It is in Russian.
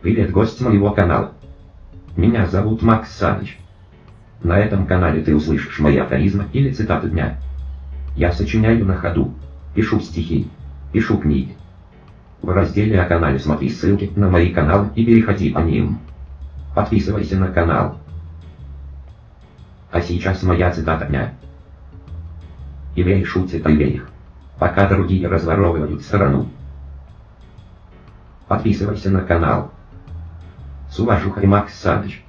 Привет, гость моего канала. Меня зовут Макс Саныч. На этом канале ты услышишь мои афоризмы или цитаты дня. Я сочиняю на ходу, пишу стихи, пишу книги. В разделе о канале смотри ссылки на мои каналы и переходи по ним. Подписывайся на канал. А сейчас моя цитата дня. Евреи шутят о евреях, пока другие разворовывают страну. Подписывайся на канал. С уважухой Макс Саныч.